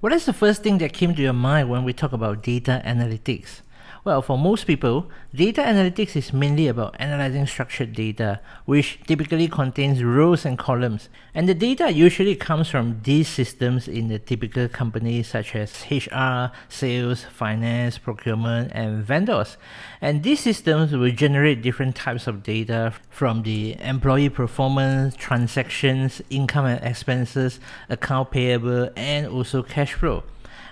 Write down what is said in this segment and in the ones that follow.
What is the first thing that came to your mind when we talk about data analytics? Well, for most people, data analytics is mainly about analyzing structured data, which typically contains rows and columns. And the data usually comes from these systems in the typical companies such as HR, sales, finance, procurement, and vendors. And these systems will generate different types of data from the employee performance, transactions, income and expenses, account payable, and also cash flow.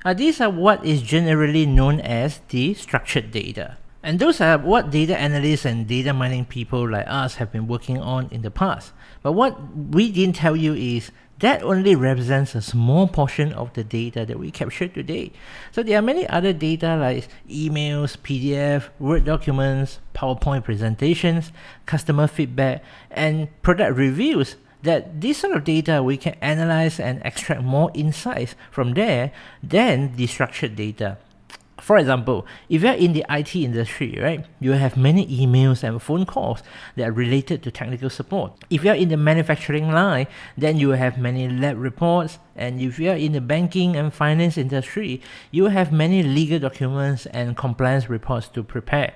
Uh, these are what is generally known as the structured data. And those are what data analysts and data mining people like us have been working on in the past. But what we didn't tell you is that only represents a small portion of the data that we captured today. So there are many other data like emails, PDF, Word documents, PowerPoint presentations, customer feedback, and product reviews that this sort of data we can analyze and extract more insights from there than the structured data. For example, if you're in the IT industry, right, you have many emails and phone calls that are related to technical support. If you're in the manufacturing line, then you have many lab reports. And if you're in the banking and finance industry, you have many legal documents and compliance reports to prepare.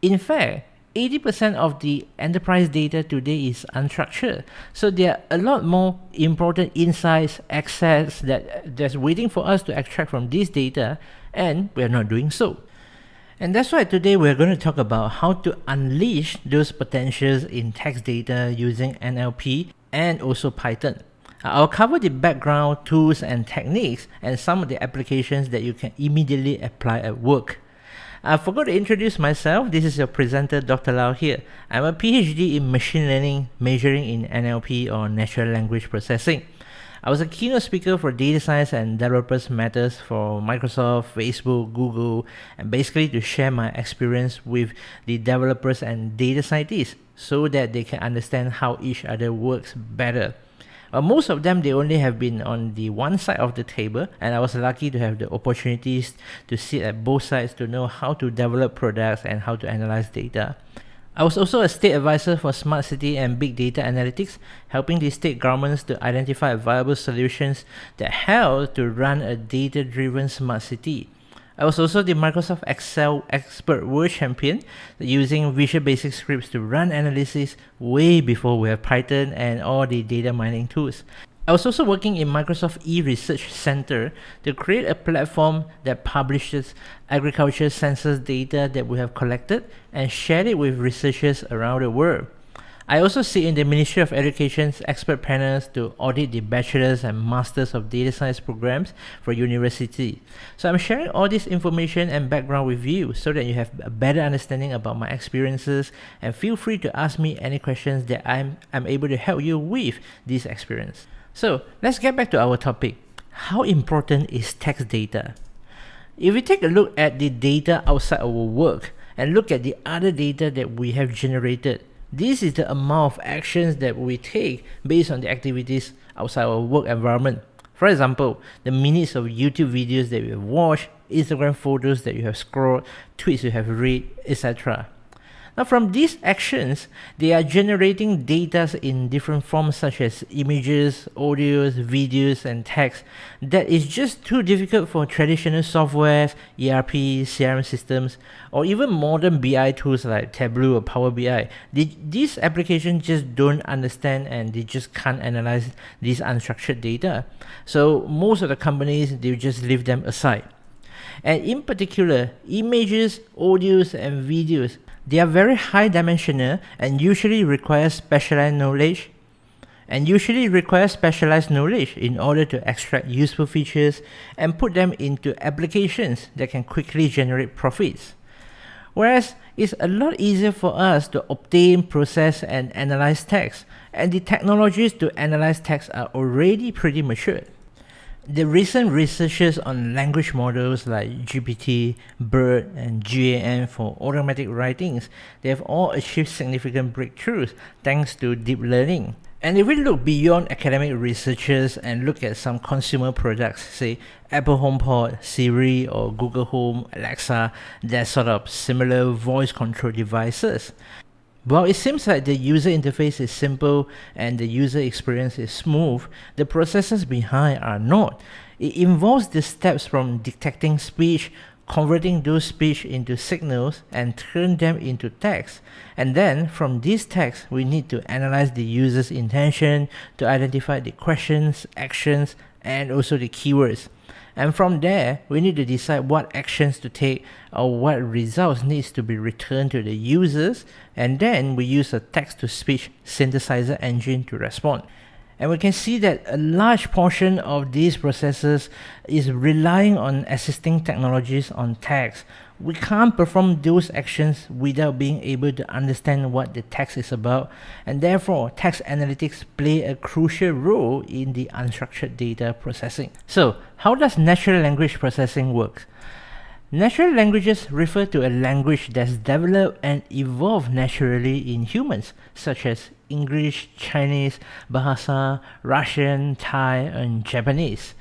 In fact, 80% of the enterprise data today is unstructured. So there are a lot more important insights, access that that's waiting for us to extract from this data, and we're not doing so. And that's why today we're going to talk about how to unleash those potentials in text data using NLP and also Python. I'll cover the background, tools and techniques and some of the applications that you can immediately apply at work. I forgot to introduce myself. This is your presenter, Dr. Lau here. I'm a PhD in machine learning, majoring in NLP or natural language processing. I was a keynote speaker for data science and developers matters for Microsoft, Facebook, Google, and basically to share my experience with the developers and data scientists so that they can understand how each other works better. Uh, most of them, they only have been on the one side of the table, and I was lucky to have the opportunities to sit at both sides to know how to develop products and how to analyze data. I was also a state advisor for smart city and big data analytics, helping the state governments to identify viable solutions that help to run a data-driven smart city. I was also the Microsoft Excel Expert World Champion using Visual Basic scripts to run analysis way before we have Python and all the data mining tools. I was also working in Microsoft eResearch Center to create a platform that publishes agriculture census data that we have collected and share it with researchers around the world. I also sit in the Ministry of Education's expert panels to audit the bachelor's and master's of data science programs for university. So I'm sharing all this information and background with you so that you have a better understanding about my experiences and feel free to ask me any questions that I'm, I'm able to help you with this experience. So let's get back to our topic. How important is text data? If we take a look at the data outside our work and look at the other data that we have generated, this is the amount of actions that we take based on the activities outside our work environment. For example, the minutes of YouTube videos that you have watched, Instagram photos that you have scrolled, tweets you have read, etc. Now from these actions, they are generating data in different forms such as images, audios, videos, and text that is just too difficult for traditional softwares, ERP, CRM systems, or even modern BI tools like Tableau or Power BI. These applications just don't understand and they just can't analyze these unstructured data. So most of the companies, they just leave them aside. And in particular, images, audios, and videos they are very high dimensional and usually require specialized knowledge and usually require specialized knowledge in order to extract useful features and put them into applications that can quickly generate profits. Whereas it's a lot easier for us to obtain, process, and analyze text, and the technologies to analyze text are already pretty mature. The recent researches on language models like GPT, BERT, and GAN for automatic writings, they have all achieved significant breakthroughs thanks to deep learning. And if we look beyond academic researchers and look at some consumer products, say Apple HomePod, Siri, or Google Home, Alexa, they're sort of similar voice control devices. While it seems like the user interface is simple and the user experience is smooth, the processes behind are not. It involves the steps from detecting speech, converting those speech into signals and turn them into text. And then from this text, we need to analyze the user's intention to identify the questions, actions, and also the keywords. And from there, we need to decide what actions to take or what results needs to be returned to the users. And then we use a text-to-speech synthesizer engine to respond. And we can see that a large portion of these processes is relying on assisting technologies on text. We can't perform those actions without being able to understand what the text is about, and therefore text analytics play a crucial role in the unstructured data processing. So, how does natural language processing work? Natural languages refer to a language that's developed and evolved naturally in humans, such as English, Chinese, Bahasa, Russian, Thai, and Japanese.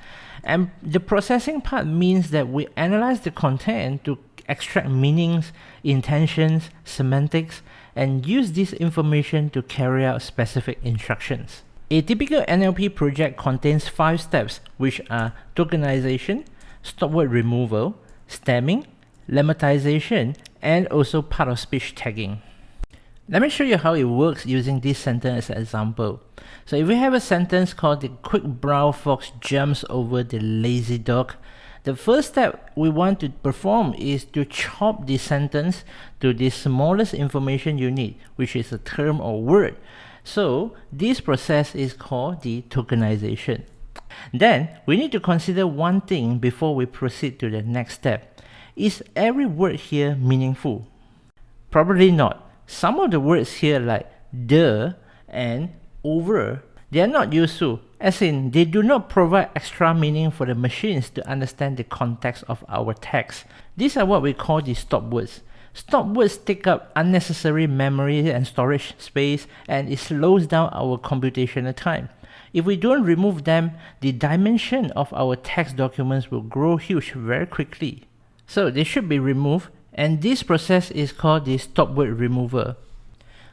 And the processing part means that we analyze the content to extract meanings, intentions, semantics, and use this information to carry out specific instructions. A typical NLP project contains five steps, which are tokenization, stop word removal, stemming, lemmatization, and also part of speech tagging. Let me show you how it works using this sentence as an example. So if we have a sentence called the quick brown fox jumps over the lazy dog, the first step we want to perform is to chop the sentence to the smallest information you need, which is a term or word. So this process is called the tokenization. Then we need to consider one thing before we proceed to the next step. Is every word here meaningful? Probably not. Some of the words here like the and over, they are not useful, as in they do not provide extra meaning for the machines to understand the context of our text. These are what we call the stop words. Stop words take up unnecessary memory and storage space and it slows down our computational time. If we don't remove them, the dimension of our text documents will grow huge very quickly. So they should be removed and this process is called the stop word remover.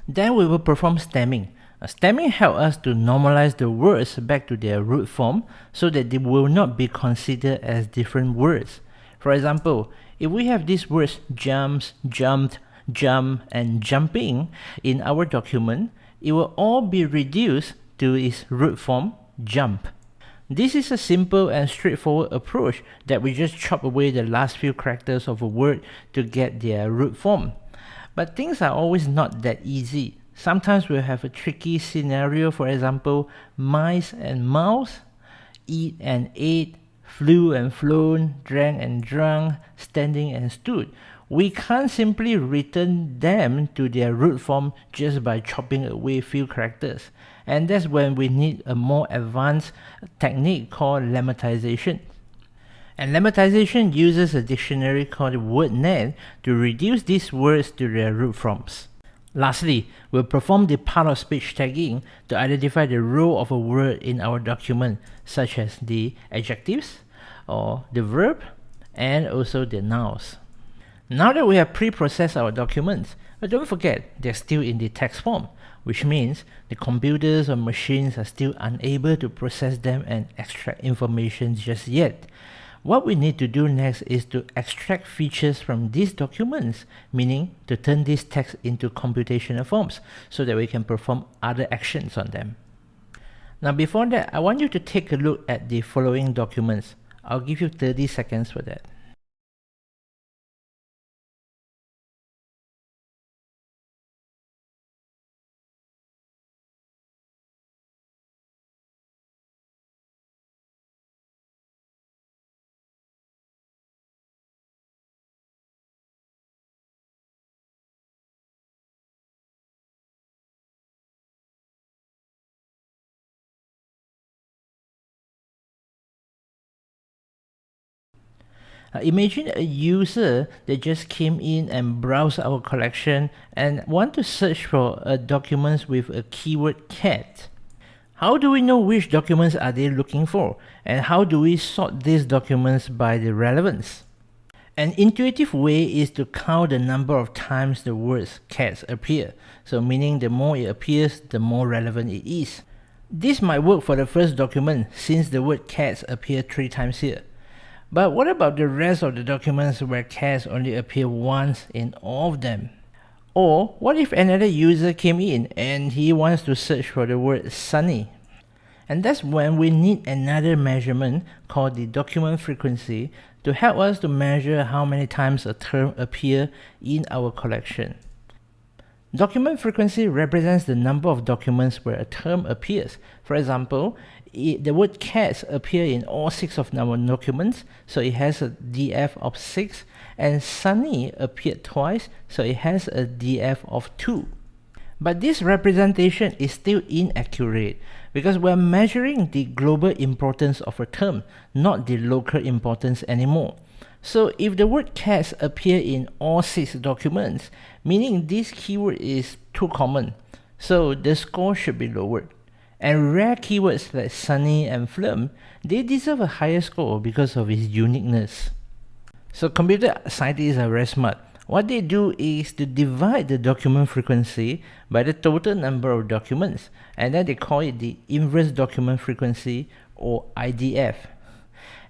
Then we will perform stemming. Uh, stemming helps us to normalize the words back to their root form so that they will not be considered as different words. For example, if we have these words jumps, jumped, jump, and jumping in our document, it will all be reduced to its root form, jump. This is a simple and straightforward approach that we just chop away the last few characters of a word to get their root form. But things are always not that easy. Sometimes we'll have a tricky scenario, for example, mice and mouse, eat and ate, flew and flown, drank and drunk, standing and stood. We can't simply return them to their root form just by chopping away few characters. And that's when we need a more advanced technique called lemmatization. And lemmatization uses a dictionary called WordNet to reduce these words to their root forms. Lastly, we'll perform the part of speech tagging to identify the role of a word in our document, such as the adjectives, or the verb, and also the nouns. Now that we have pre-processed our documents, but don't forget they're still in the text form, which means the computers or machines are still unable to process them and extract information just yet. What we need to do next is to extract features from these documents, meaning to turn this text into computational forms so that we can perform other actions on them. Now before that, I want you to take a look at the following documents. I'll give you 30 seconds for that. Uh, imagine a user that just came in and browsed our collection and want to search for a documents with a keyword cat. How do we know which documents are they looking for? And how do we sort these documents by the relevance? An intuitive way is to count the number of times the words cats appear. So meaning the more it appears, the more relevant it is. This might work for the first document since the word cats appear three times here. But what about the rest of the documents where cats only appear once in all of them? Or what if another user came in and he wants to search for the word sunny? And that's when we need another measurement called the document frequency to help us to measure how many times a term appear in our collection. Document frequency represents the number of documents where a term appears. For example, it, the word cats appear in all six of our documents, so it has a DF of 6, and sunny appeared twice, so it has a DF of 2. But this representation is still inaccurate because we're measuring the global importance of a term, not the local importance anymore. So if the word cats appear in all six documents, meaning this keyword is too common, so the score should be lowered. And rare keywords like sunny and film, they deserve a higher score because of its uniqueness. So computer scientists are very smart. What they do is to divide the document frequency by the total number of documents, and then they call it the inverse document frequency or IDF.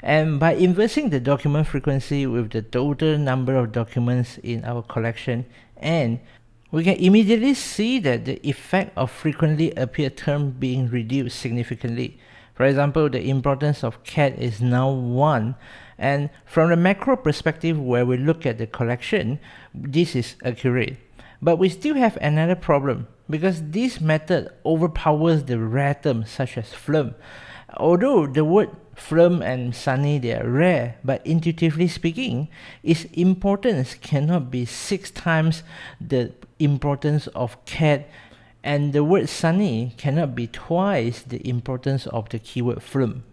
And by inversing the document frequency with the total number of documents in our collection and we can immediately see that the effect of frequently appear term being reduced significantly. For example, the importance of cat is now 1 and from the macro perspective where we look at the collection, this is accurate. But we still have another problem because this method overpowers the rare terms such as phlegm. Although the word phlegm and sunny they are rare, but intuitively speaking, its importance cannot be six times the importance of cat and the word sunny cannot be twice the importance of the keyword phlegm.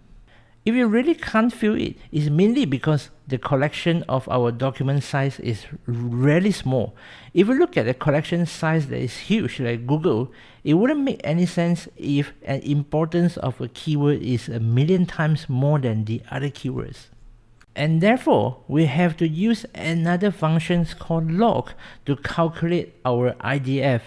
If you really can't feel it, it's mainly because the collection of our document size is really small. If you look at the collection size that is huge like Google, it wouldn't make any sense if an importance of a keyword is a million times more than the other keywords and therefore we have to use another function called log to calculate our IDF.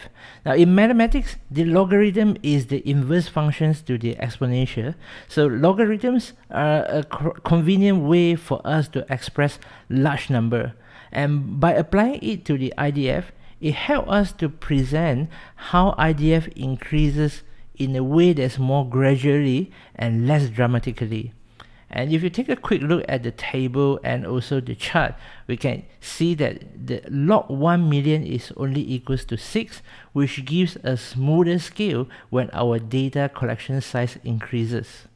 Now in mathematics, the logarithm is the inverse functions to the exponential. So logarithms are a convenient way for us to express large number. And by applying it to the IDF, it helps us to present how IDF increases in a way that's more gradually and less dramatically. And if you take a quick look at the table and also the chart, we can see that the log 1 million is only equals to 6, which gives a smoother scale when our data collection size increases.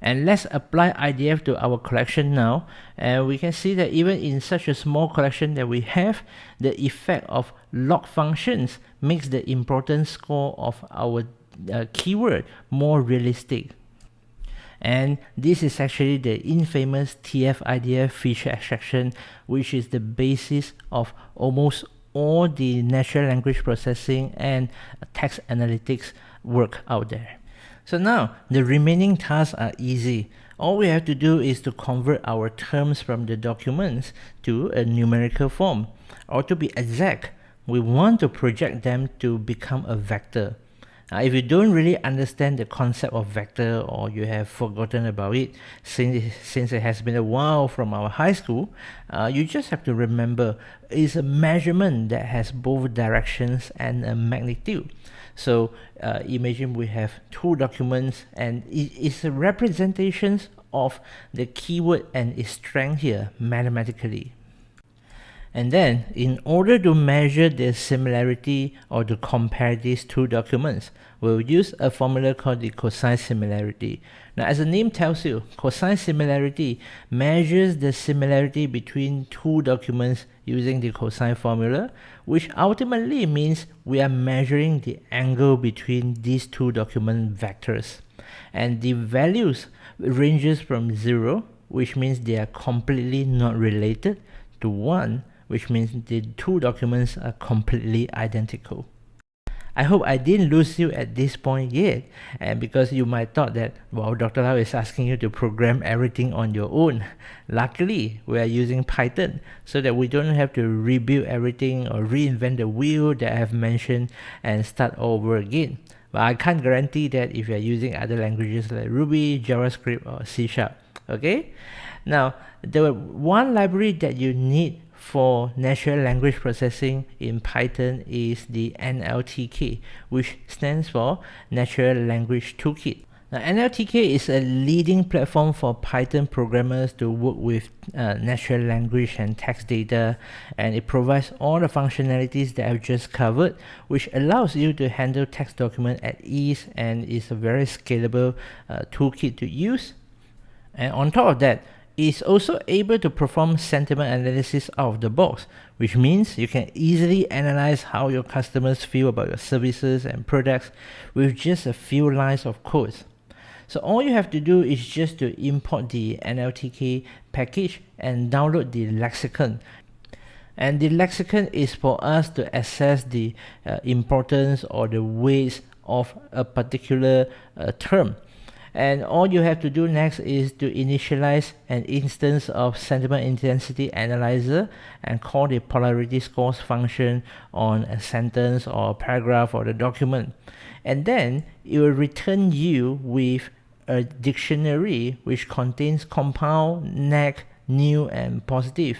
And let's apply IDF to our collection now. And we can see that even in such a small collection that we have, the effect of log functions makes the importance score of our uh, keyword more realistic and this is actually the infamous TF-IDF feature extraction which is the basis of almost all the natural language processing and text analytics work out there. So now the remaining tasks are easy. All we have to do is to convert our terms from the documents to a numerical form. Or to be exact, we want to project them to become a vector. Uh, if you don't really understand the concept of vector or you have forgotten about it since, since it has been a while from our high school, uh, you just have to remember it's a measurement that has both directions and a magnitude. So uh, imagine we have two documents and it is a representation of the keyword and its strength here mathematically. And then, in order to measure the similarity or to compare these two documents, we'll use a formula called the cosine similarity. Now, as the name tells you, cosine similarity measures the similarity between two documents using the cosine formula, which ultimately means we are measuring the angle between these two document vectors. And the values ranges from 0, which means they are completely not related, to 1, which means the two documents are completely identical. I hope I didn't lose you at this point yet, and because you might thought that, well, Dr. Lau is asking you to program everything on your own. Luckily, we are using Python so that we don't have to rebuild everything or reinvent the wheel that I have mentioned and start over again. But I can't guarantee that if you're using other languages like Ruby, JavaScript, or C Sharp. Okay? Now, the one library that you need for natural language processing in Python is the NLTK, which stands for Natural Language Toolkit. Now, NLTK is a leading platform for Python programmers to work with uh, natural language and text data, and it provides all the functionalities that I've just covered, which allows you to handle text document at ease and is a very scalable uh, toolkit to use. And on top of that, is also able to perform sentiment analysis out of the box, which means you can easily analyze how your customers feel about your services and products with just a few lines of code. So all you have to do is just to import the NLTK package and download the lexicon. And the lexicon is for us to assess the uh, importance or the weights of a particular uh, term. And all you have to do next is to initialize an instance of sentiment intensity analyzer and call the polarity scores function on a sentence or a paragraph or the document. And then it will return you with a dictionary which contains compound, neg, neu, and positive.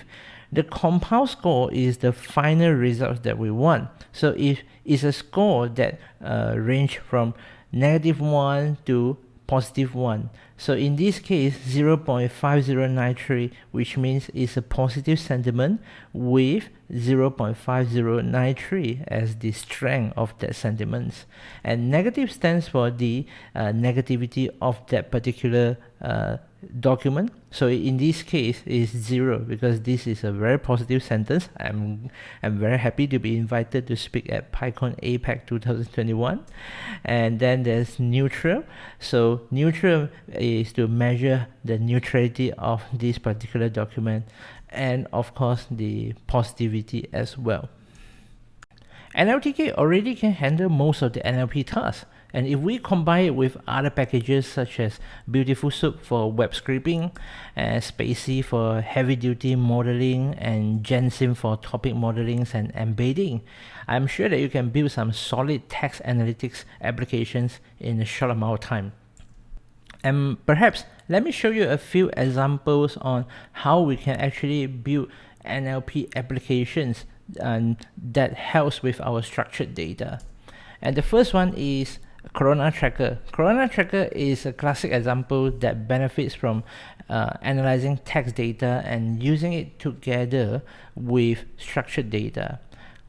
The compound score is the final result that we want. So if it's a score that uh, range from negative 1 to positive 1. So in this case 0.5093 which means it's a positive sentiment with 0.5093 as the strength of that sentiment. And negative stands for the uh, negativity of that particular uh, document. So in this case is zero because this is a very positive sentence. I'm i'm very happy to be invited to speak at PyCon APAC 2021 and then there's neutral so neutral is to measure the neutrality of this particular document and of course the positivity as well NLTK already can handle most of the NLP tasks and if we combine it with other packages such as Beautiful Soup for web scraping, and spaCy for heavy duty modeling, and Gensim for topic modeling and embedding, I'm sure that you can build some solid text analytics applications in a short amount of time. And perhaps let me show you a few examples on how we can actually build NLP applications and that helps with our structured data. And the first one is Corona Tracker. Corona Tracker is a classic example that benefits from uh, analyzing text data and using it together with structured data.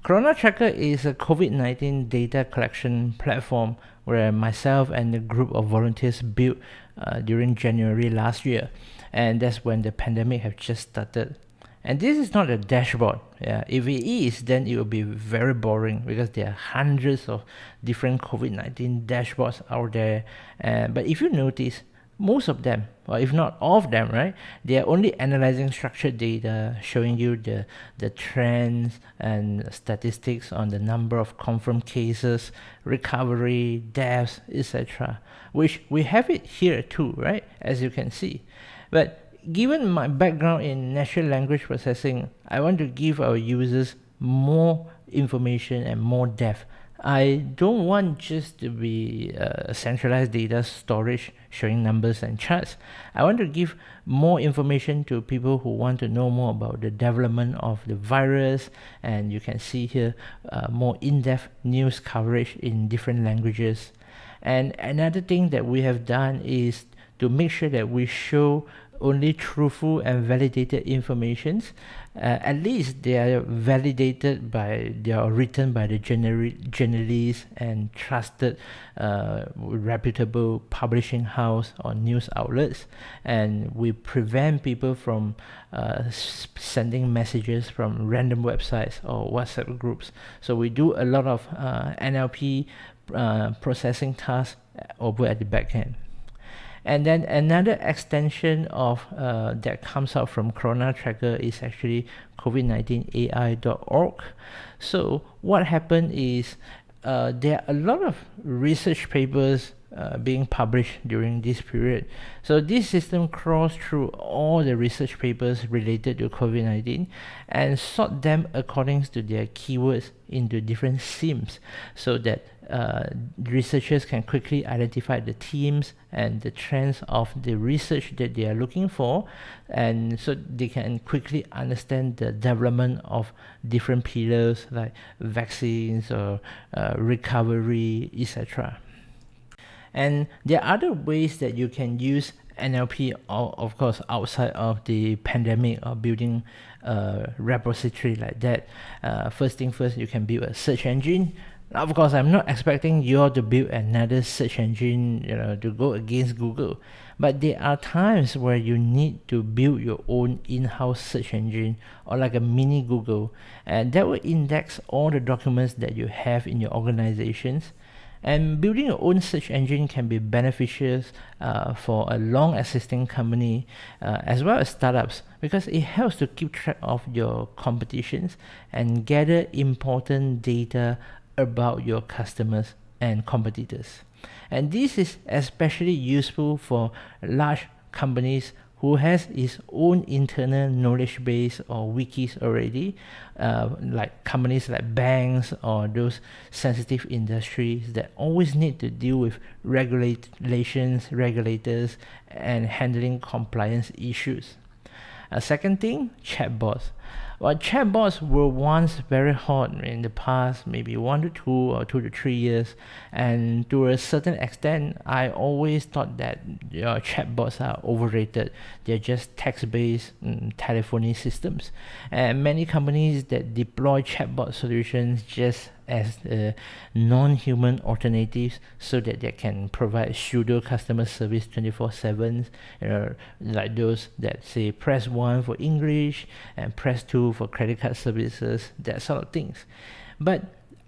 Corona Tracker is a COVID-19 data collection platform where myself and a group of volunteers built uh, during January last year. And that's when the pandemic have just started. And this is not a dashboard yeah. If it is then it will be very boring because there are hundreds of different covid-19 dashboards out there. Uh, but if you notice most of them or if not all of them right they are only analyzing structured data showing you the the trends and statistics on the number of confirmed cases recovery deaths etc which we have it here too right as you can see but given my background in natural language processing, I want to give our users more information and more depth. I don't want just to be a centralized data storage showing numbers and charts. I want to give more information to people who want to know more about the development of the virus and you can see here uh, more in-depth news coverage in different languages. And another thing that we have done is to make sure that we show only truthful and validated informations. Uh, at least they are validated by they are written by the journalists and trusted uh, reputable publishing house or news outlets. And we prevent people from uh, sending messages from random websites or whatsapp groups. So we do a lot of uh, nlp uh, processing tasks over at the back end and then another extension of uh, that comes out from Corona Tracker is actually COVID-19AI.org. So what happened is uh, there are a lot of research papers uh, being published during this period. So this system crawls through all the research papers related to COVID-19 and sort them according to their keywords into different themes so that uh, researchers can quickly identify the themes and the trends of the research that they are looking for and so they can quickly understand the development of different pillars like vaccines or uh, recovery etc and there are other ways that you can use NLP, of course, outside of the pandemic or building a repository like that. Uh, first thing first, you can build a search engine. Of course, I'm not expecting you all to build another search engine, you know, to go against Google. But there are times where you need to build your own in-house search engine or like a mini Google, and that will index all the documents that you have in your organizations and building your own search engine can be beneficial uh, for a long existing company uh, as well as startups because it helps to keep track of your competitions and gather important data about your customers and competitors. And this is especially useful for large companies who has its own internal knowledge base or wikis already, uh, like companies like banks or those sensitive industries that always need to deal with regulations, regulators, and handling compliance issues. A second thing, chatbots. Well, chatbots were once very hot in the past, maybe one to two or two to three years, and to a certain extent, I always thought that know, chatbots are overrated. They're just text-based um, telephony systems, and many companies that deploy chatbot solutions just as uh, non-human alternatives so that they can provide pseudo customer service 24-7 you know, like those that say press 1 for English and press 2 for credit card services that sort of things. But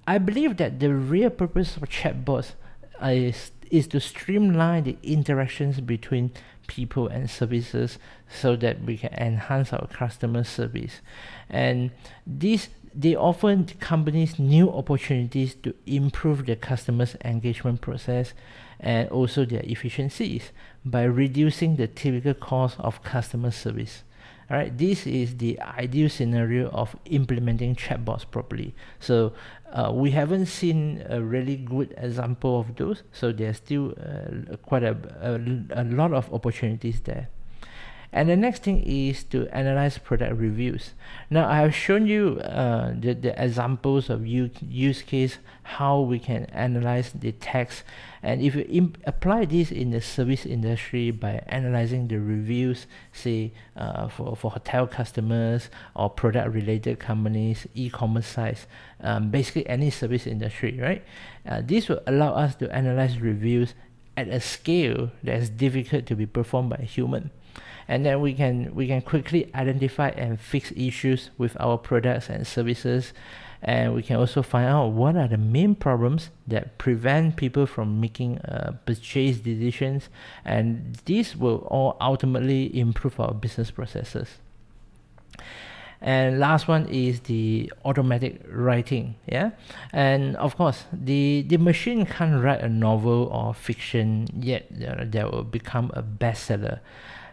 I believe that the real purpose of chatbots is, is to streamline the interactions between people and services so that we can enhance our customer service. And this they offer companies new opportunities to improve their customers engagement process and also their efficiencies by reducing the typical cost of customer service. All right this is the ideal scenario of implementing chatbots properly. So uh, we haven't seen a really good example of those so there's still uh, quite a, a, a lot of opportunities there and the next thing is to analyze product reviews. Now I have shown you uh, the, the examples of use, case, how we can analyze the text. And if you apply this in the service industry by analyzing the reviews, say uh, for, for hotel customers or product related companies, e-commerce sites, um, basically any service industry, right? Uh, this will allow us to analyze reviews at a scale that is difficult to be performed by a human and then we can we can quickly identify and fix issues with our products and services. And we can also find out what are the main problems that prevent people from making uh, purchase decisions. And this will all ultimately improve our business processes. And last one is the automatic writing yeah? And of course the the machine can't write a novel or fiction yet uh, that will become a bestseller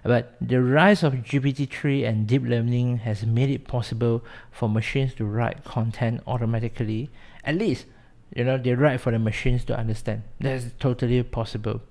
but the rise of GPT-3 and deep learning has made it possible for machines to write content automatically. At least, you know, they write for the machines to understand. That's totally possible.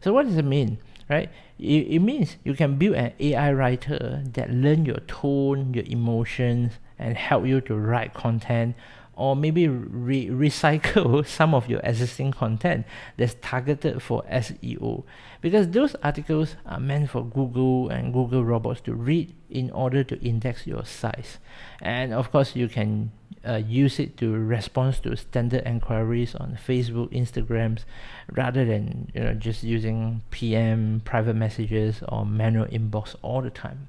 So what does it mean? Right? It, it means you can build an AI writer that learn your tone, your emotions, and help you to write content or maybe re recycle some of your existing content that's targeted for SEO because those articles are meant for Google and Google robots to read in order to index your sites and of course you can uh, use it to respond to standard inquiries on Facebook Instagrams rather than you know just using PM private messages or manual inbox all the time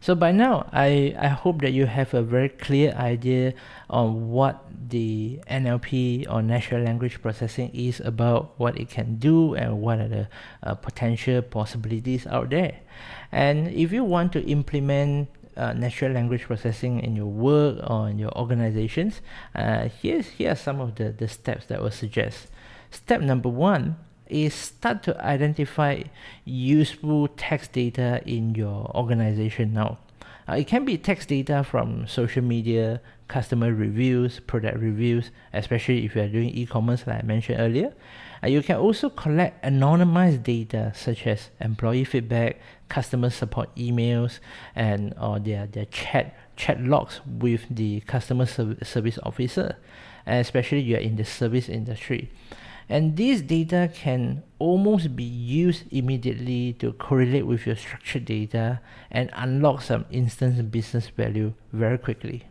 so by now, I, I hope that you have a very clear idea on what the NLP or natural language processing is about, what it can do, and what are the uh, potential possibilities out there. And if you want to implement uh, natural language processing in your work or in your organizations, uh, here's here are some of the, the steps that I will suggest. Step number one is start to identify useful text data in your organization now. Uh, it can be text data from social media, customer reviews, product reviews, especially if you are doing e-commerce like I mentioned earlier. Uh, you can also collect anonymized data such as employee feedback, customer support emails, and or their, their chat chat logs with the customer service officer, especially you are in the service industry. And this data can almost be used immediately to correlate with your structured data and unlock some instant business value very quickly.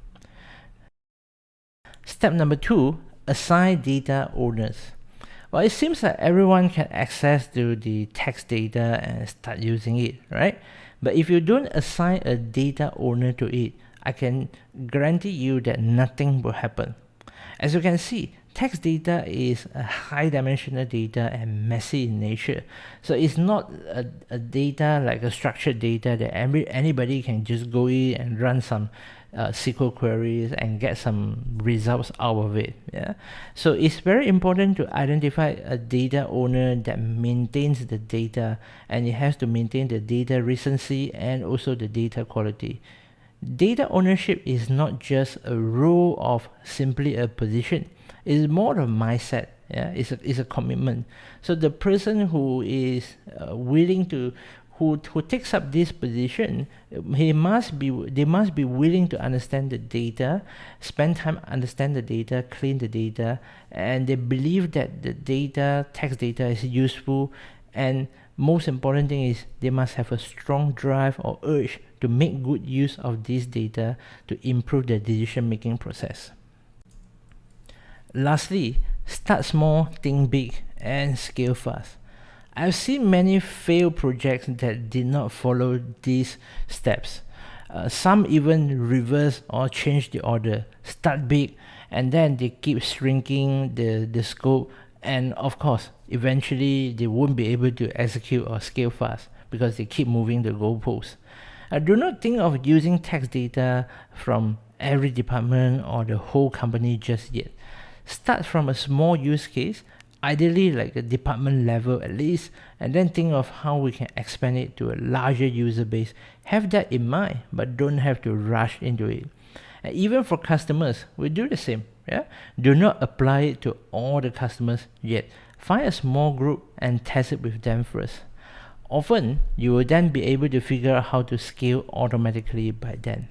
Step number two, assign data owners. Well, it seems that everyone can access to the text data and start using it, right? But if you don't assign a data owner to it, I can guarantee you that nothing will happen. As you can see, text data is a high dimensional data and messy in nature. So it's not a, a data like a structured data that every, anybody can just go in and run some uh, SQL queries and get some results out of it. Yeah. So it's very important to identify a data owner that maintains the data and it has to maintain the data recency and also the data quality. Data ownership is not just a role of simply a position. It's more of a mindset. Yeah, it's a, it's a commitment. So the person who is uh, willing to who, who takes up this position, he must be they must be willing to understand the data, spend time understand the data, clean the data, and they believe that the data, text data is useful and most important thing is they must have a strong drive or urge to make good use of this data to improve their decision making process. Lastly, start small, think big, and scale fast. I've seen many failed projects that did not follow these steps. Uh, some even reverse or change the order, start big, and then they keep shrinking the, the scope and of course eventually they won't be able to execute or scale fast because they keep moving the goalposts. I do not think of using text data from every department or the whole company just yet. Start from a small use case, ideally like a department level at least, and then think of how we can expand it to a larger user base. Have that in mind, but don't have to rush into it. And even for customers, we do the same. Yeah? Do not apply it to all the customers yet. Find a small group and test it with them first. Often, you will then be able to figure out how to scale automatically by then.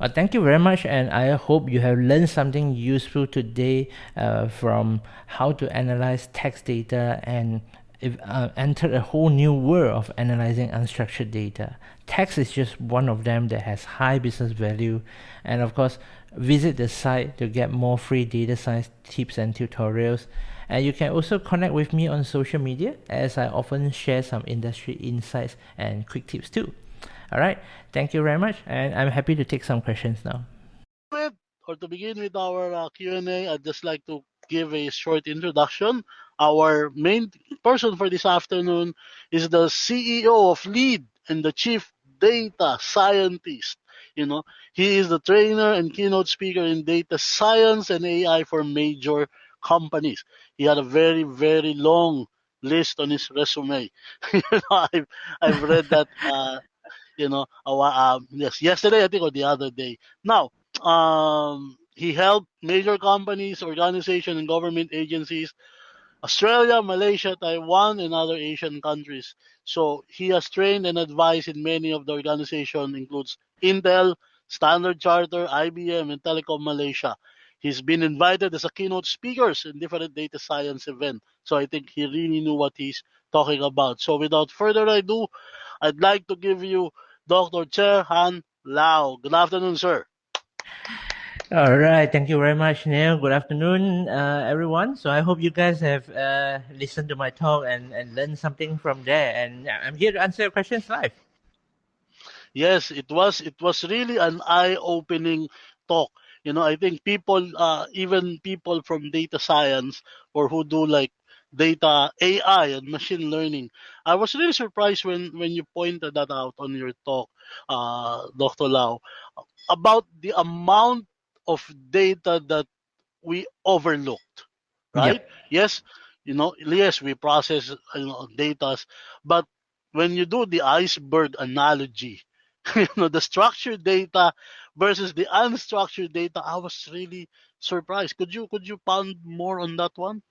Uh, thank you very much and I hope you have learned something useful today uh, from how to analyze text data and if, uh, enter a whole new world of analyzing unstructured data. Text is just one of them that has high business value and of course visit the site to get more free data science tips and tutorials and you can also connect with me on social media as I often share some industry insights and quick tips too. Alright, thank you very much and I'm happy to take some questions now. Or to begin with our uh, Q&A, I'd just like to give a short introduction. Our main person for this afternoon is the CEO of LEAD and the Chief Data Scientist you know, he is the trainer and keynote speaker in data science and AI for major companies. He had a very, very long list on his resume. you know, I've, I've read that, uh, you know, uh, yes, yesterday, I think, or the other day. Now, um, he helped major companies, organizations, and government agencies Australia, Malaysia, Taiwan, and other Asian countries. So he has trained and advised in many of the organizations, includes Intel, Standard Charter, IBM, and Telekom Malaysia. He's been invited as a keynote speaker in different data science events. So I think he really knew what he's talking about. So without further ado, I'd like to give you Dr. Cher Han Lau. Good afternoon, sir. All right, thank you very much, Neil. Good afternoon, uh, everyone. So I hope you guys have uh, listened to my talk and, and learned something from there. And I'm here to answer your questions live. Yes, it was it was really an eye-opening talk. You know, I think people, uh, even people from data science or who do like data AI and machine learning, I was really surprised when when you pointed that out on your talk, uh, Dr. Lau, about the amount of data that we overlooked, right? Yep. Yes, you know, yes, we process you know, data, but when you do the iceberg analogy, you know, the structured data versus the unstructured data, I was really surprised. Could you could you pound more on that one?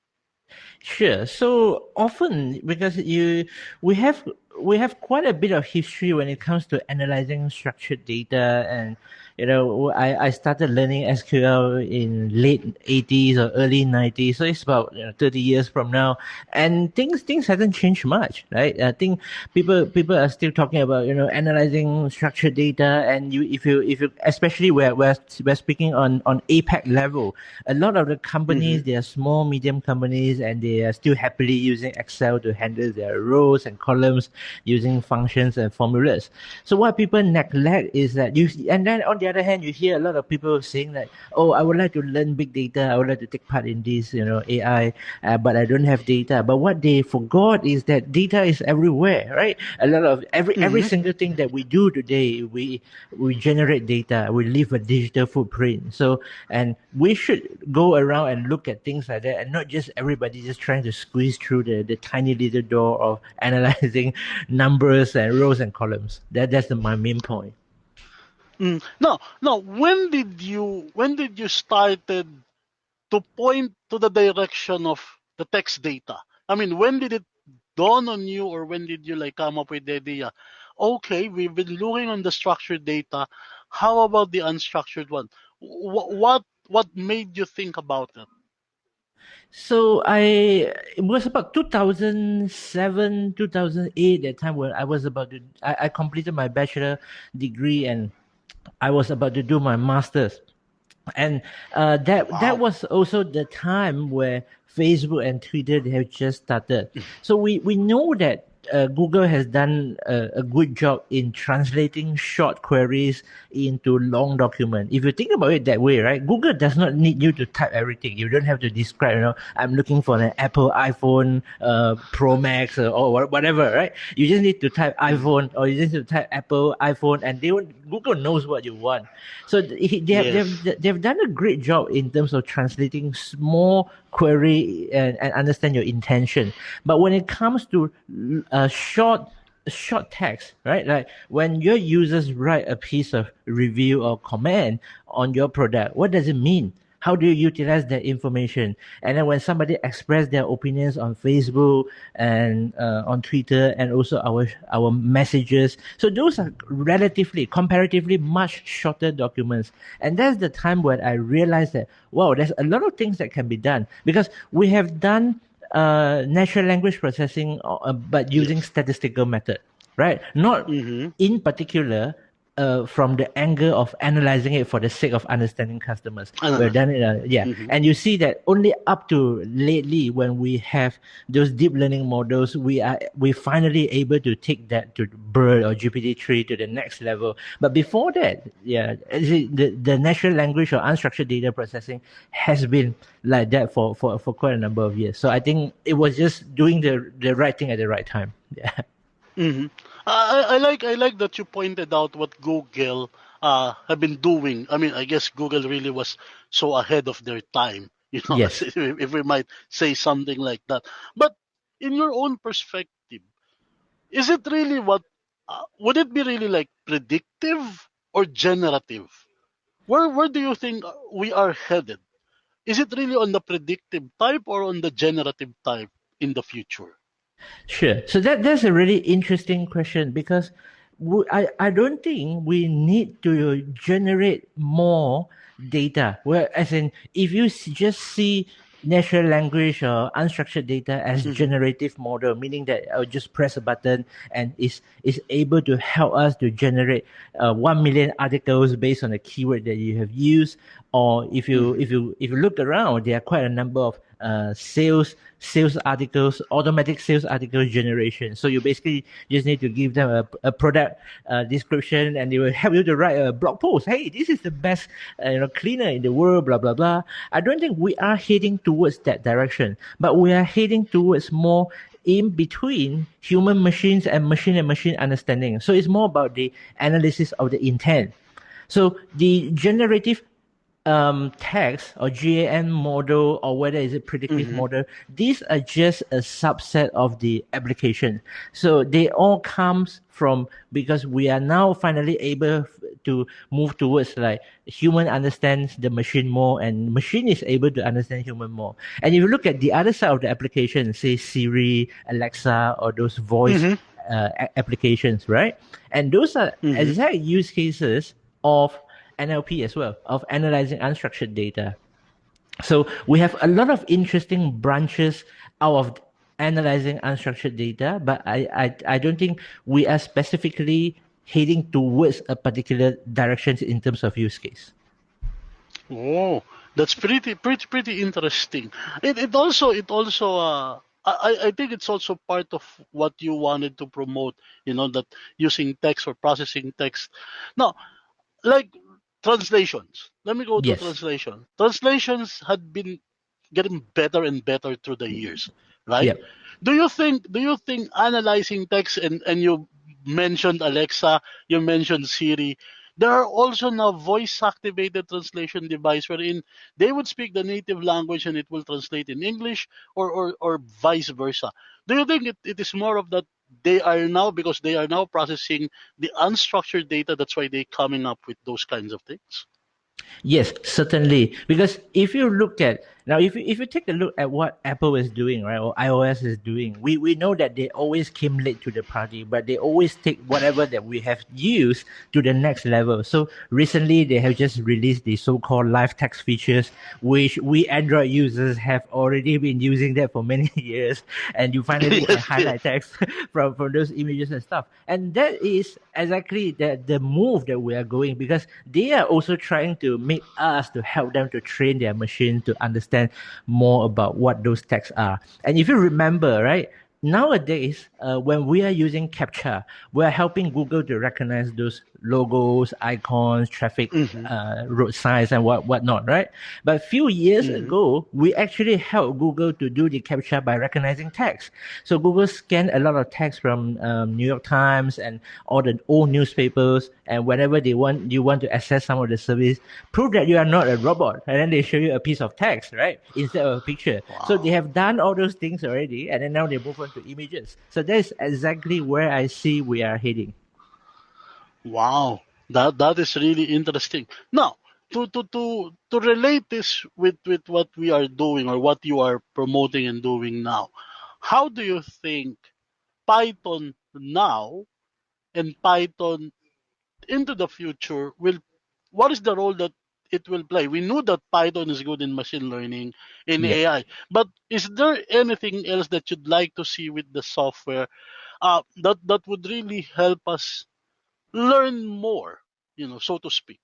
Sure. So often, because you, we have we have quite a bit of history when it comes to analyzing structured data and you know I, I started learning sql in late 80s or early 90s so it's about you know, 30 years from now. And things things haven't changed much right? I think people people are still talking about you know analyzing structured data. And you if you if you especially where we're, we're speaking on on apac level a lot of the companies mm-hmm. they are small medium companies and they are still happily using excel to handle their rows and columns using functions and formulas. So what people neglect is that you, and then on the other hand, you hear a lot of people saying that, oh, I would like to learn big data. I would like to take part in this, you know, AI, uh, but I don't have data. But what they forgot is that data is everywhere, right? A lot of every mm-hmm. every single thing that we do today, we we generate data. We leave a digital footprint. So and we should go around and look at things like that, and not just everybody just trying to squeeze through the the tiny little door of analyzing numbers and rows and columns. That that's the, my main point. Mm. No, no. When did you when did you started to point to the direction of the text data? I mean, when did it dawn on you, or when did you like come up with the idea? Okay, we've been looking on the structured data. How about the unstructured one? What what what made you think about it? So I it was about 2007, 2008 that time when I was about to I, I completed my bachelor degree and I was about to do my master's. And uh, that wow. that was also the time where Facebook and Twitter have just started. So we, we know that uh, Google has done a, a, good job in translating short queries into long document. If you think about it that way, right? Google does not need you to type everything. You don't have to describe, you know, I'm looking for an Apple iPhone uh, Pro Max or, or, whatever, right? You just need to type iPhone or you just need to type Apple iPhone and they Google knows what you want. So they have, yes. they've, they've done a great job in terms of translating small query and, and understand your intention. But when it comes to uh, short short text, right? Like when your users write a piece of review or comment on your product, what does it mean? How do you utilize that information? And then when somebody express their opinions on Facebook and uh, on Twitter and also our our messages, so those are relatively, comparatively much shorter documents. And that's the time when I realized that wow, there's a lot of things that can be done because we have done uh, natural language processing, uh, but using statistical method, right? Not mm-hmm. in particular uh, from the angle of analyzing it for the sake of understanding customers. We've done it, uh, yeah. Mm-hmm. And you see that only up to lately, when we have those deep learning models, we are we finally able to take that to BERT or GPT three to the next level. But before that, yeah, the the natural language or unstructured data processing has been like that for for for quite a number of years. So I think it was just doing the the right thing at the right time. Yeah. Mm-hmm. I, I like I like that you pointed out what Google uh, have been doing. I mean, I guess Google really was so ahead of their time. You know, yes. if, we might say something like that. But in your own perspective, is it really what? Uh, would it be really like predictive or generative? Where where do you think we are headed? Is it really on the predictive type or on the generative type in the future? Sure. So that that's a really interesting question because we, I I don't think we need to generate more data. Well, as in, if you just see natural language or unstructured data as mm-hmm. generative model, meaning that I'll just press a button and is is able to help us to generate uh, one million articles based on the keyword that you have used. Or if you mm-hmm. if you if you look around, there are quite a number of uh, sales sales articles, automatic sales article generation. So you basically just need to give them a, a product uh, description, and they will help you to write a blog post. Hey, this is the best uh, you know cleaner in the world. Blah blah blah. I don't think we are heading towards that direction, but we are heading towards more in between human machines and machine and machine understanding. So it's more about the analysis of the intent. So the generative um, text or GAN model or whether it's a predictive model, these are just a subset of the application. So they all comes from because we are now finally able to move towards like human understands the machine more and machine is able to understand human more. And if you look at the other side of the application, say Siri, Alexa, or those voice uh, a- applications, right? And those are exact use cases of NLP as well, of analyzing unstructured data. So we have a lot of interesting branches out of analyzing unstructured data, but I, I, I don't think we are specifically heading towards a particular direction in terms of use case. Oh, that's pretty pretty pretty interesting. It it also it also uh I, I think it's also part of what you wanted to promote, you know, that using text or processing text. Now, like translations. Let me go to Yes. translation. Translations had been getting better and better through the years, right? Yep. Do you think do you think analyzing text and, and you mentioned Alexa, you mentioned Siri, there are also now voice activated translation device wherein they would speak the native language and it will translate in English or, or, or vice versa. Do you think it, it is more of that they are now because they are now processing the unstructured data, that's why they're coming up with those kinds of things? Yes, certainly. Because if you look at now, if you, if you take a look at what Apple is doing, right, or iOS is doing, we, we know that they always came late to the party, but they always take whatever that we have used to the next level. So recently, they have just released the so-called live text features, which we Android users have already been using that for many years, and you finally can highlight text from from those images and stuff. And that is exactly the the move that we are going because they are also trying to make us to help them to train their machine to understand more about what those texts are. And if you remember, right, nowadays uh, when we are using captcha we are helping google to recognize those logos icons traffic uh, road signs and what whatnot right? But a few years ago we actually helped google to do the captcha by recognizing text. So google scanned a lot of text from um, new york times and all the old newspapers and whenever they want you want to access some of the service prove that you are not a robot and then they show you a piece of text right? Instead of a picture. So they have done all those things already and then now they move on to images. So that's exactly where i see we are heading. Wow, that that is really interesting. Now, to to to to relate this with with what we are doing or what you are promoting and doing now, how do you think Python now and Python into the future will what is the role that it will play? We know that Python is good in machine learning, in Yeah. AI, but is there anything else that you'd like to see with the software uh, that that would really help us learn more, you know, so to speak?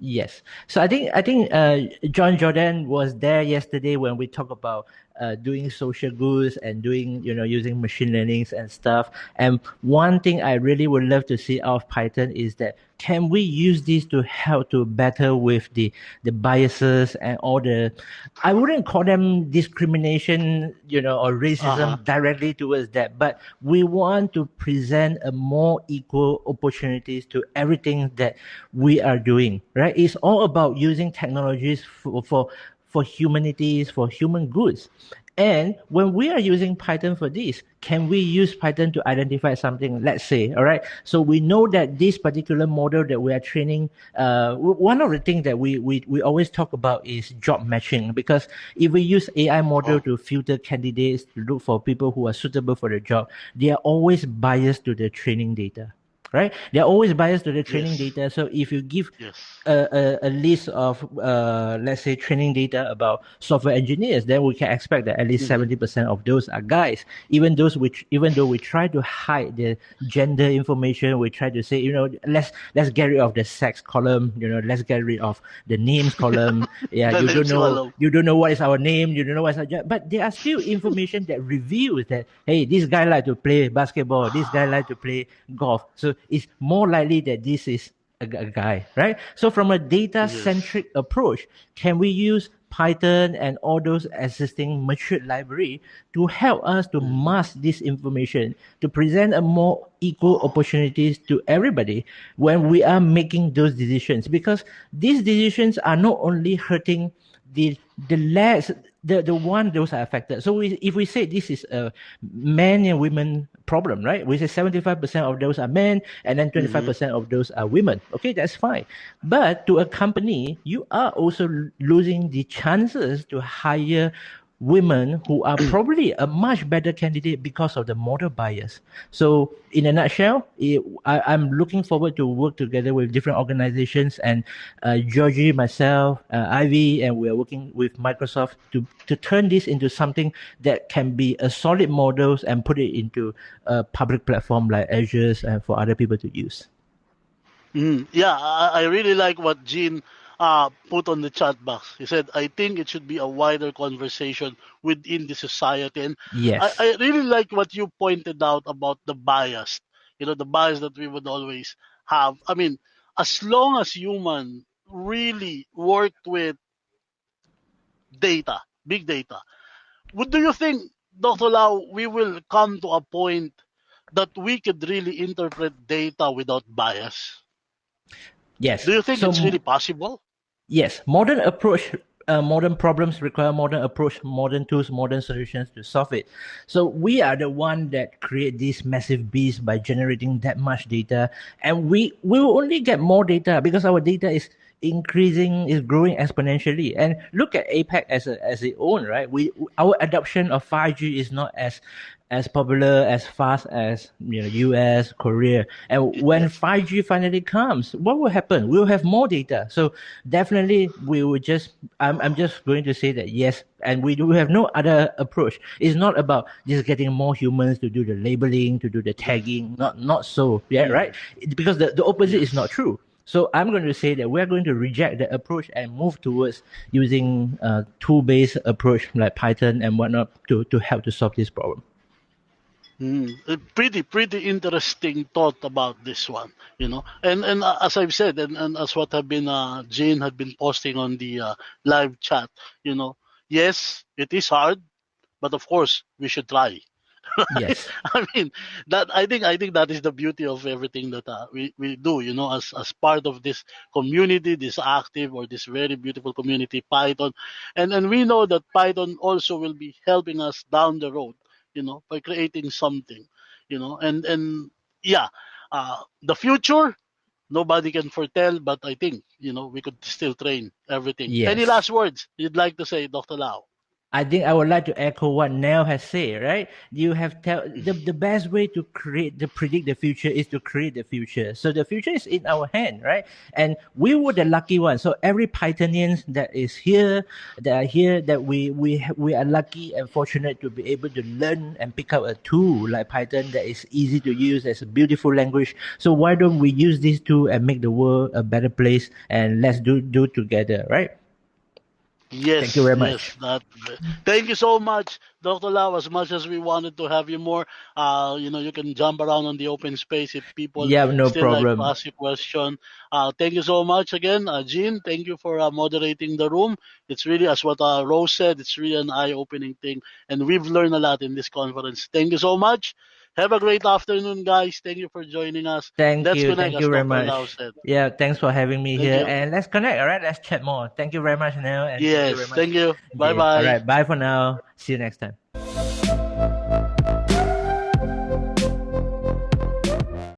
Yes. So I think I think uh, John Jordan was there yesterday when we talk about uh, doing social goods and doing you know using machine learnings and stuff. And one thing I really would love to see out of Python is that can we use this to help to better with the the biases and all the I wouldn't call them discrimination, you know, or racism Uh-huh. directly towards that, but we want to present a more equal opportunities to everything that we are doing, right? It's all about using technologies for for, for humanities, for human goods. And when we are using Python for this, can we use Python to identify something? Let's say, all right. So we know that this particular model that we are training, uh, one of the things that we, we, we always talk about is job matching because if we use AI model to filter candidates to look for people who are suitable for the job, they are always biased to the training data. Right? They're always biased to the training Yes. data. So if you give Yes. a, a, a list of uh, let's say training data about software engineers, then we can expect that at least 70 percent of those are guys. Even those which even though we try to hide the gender information, we try to say you know let's let's get rid of the sex column, you know let's get rid of the names column. Yeah, you don't know you don't know what is our name, you don't know what's our job, but there are still information that reveals that hey, this guy like to play basketball, this guy like to play golf. So it's more likely that this is a, a guy, right? So from a data centric approach, can we use Python and all those existing mature library to help us to mm. mask this information, to present a more equal opportunities to everybody when we are making those decisions. Because these decisions are not only hurting the the less the the one those are affected. So we, if we say this is a men and women problem, right? We say seventy five percent of those are men, and then mm-hmm. twenty five percent of those are women. Okay, that's fine. But to a company, you are also losing the chances to hire women who are probably a much better candidate because of the model bias. So, in a nutshell, it, I, am looking forward to work together with different organizations and uh, Georgie, myself, uh, Ivy, and we are working with Microsoft to, to turn this into something that can be a solid models and put it into a public platform like Azure and for other people to use. Mm, yeah, I, I really like what Gene uh, put on the chat box. He said, I think it should be a wider conversation within the society. And yes. I, I really like what you pointed out about the bias, you know, the bias that we would always have. I mean, as long as human really worked with data, big data, what do you think, Dr. Lau, we will come to a point that we could really interpret data without bias? Yes. Do you think so, it's really possible? Yes, modern approach, uh, modern problems require modern approach, modern tools, modern solutions to solve it. So we are the one that create this massive beast by generating that much data, and we we will only get more data because our data is increasing is growing exponentially and look at APAC as a as its own right we our adoption of 5G is not as as popular as fast as you know US, Korea. And when 5G finally comes, what will happen? We'll have more data. So definitely we will just I'm I'm just going to say that yes, and we do have no other approach. It's not about just getting more humans to do the labeling, to do the tagging. Not not so. Yeah, mm. right? Because the, the opposite is not true. So I'm going to say that we're going to reject that approach and move towards using a tool-based approach like Python and whatnot to, to help to solve this problem. Mm, pretty pretty interesting thought about this one, you know. And and uh, as I've said, and, and as what have been uh, Jane had been posting on the uh, live chat, you know, yes, it is hard, but of course we should try. Yes, I mean that I think I think that is the beauty of everything that uh, we we do, you know, as as part of this community, this active or this very beautiful community, Python, and and we know that Python also will be helping us down the road you know, by creating something, you know, and and yeah, uh, the future nobody can foretell, but I think you know we could still train everything. Yes. Any last words you'd like to say, Dr. Lau? I think I would like to echo what Nell has said, right? You have tell the, the best way to create to predict the future is to create the future. So the future is in our hand, right? And we were the lucky ones. So every Pythonian that is here, that are here, that we we we are lucky and fortunate to be able to learn and pick up a tool like Python that is easy to use, as a beautiful language. So why don't we use this tool and make the world a better place and let's do do together, right? Yes. Thank you very much. Yes, that, thank you so much, Dr. Lau. As much as we wanted to have you more, uh, you know, you can jump around on the open space if people yeah, no still problem. like to ask you question. Uh, thank you so much again, uh, Jean. Thank you for uh, moderating the room. It's really, as what uh, Rose said, it's really an eye-opening thing, and we've learned a lot in this conference. Thank you so much. Have a great afternoon, guys. Thank you for joining us. Thank let's you. Thank you very much. Yeah, thanks for having me Thank here. You. And let's connect, all right? Let's chat more. Thank you very much, Neil. yes, thank you. Thank you. Bye bye. All right, bye for now. See you next time.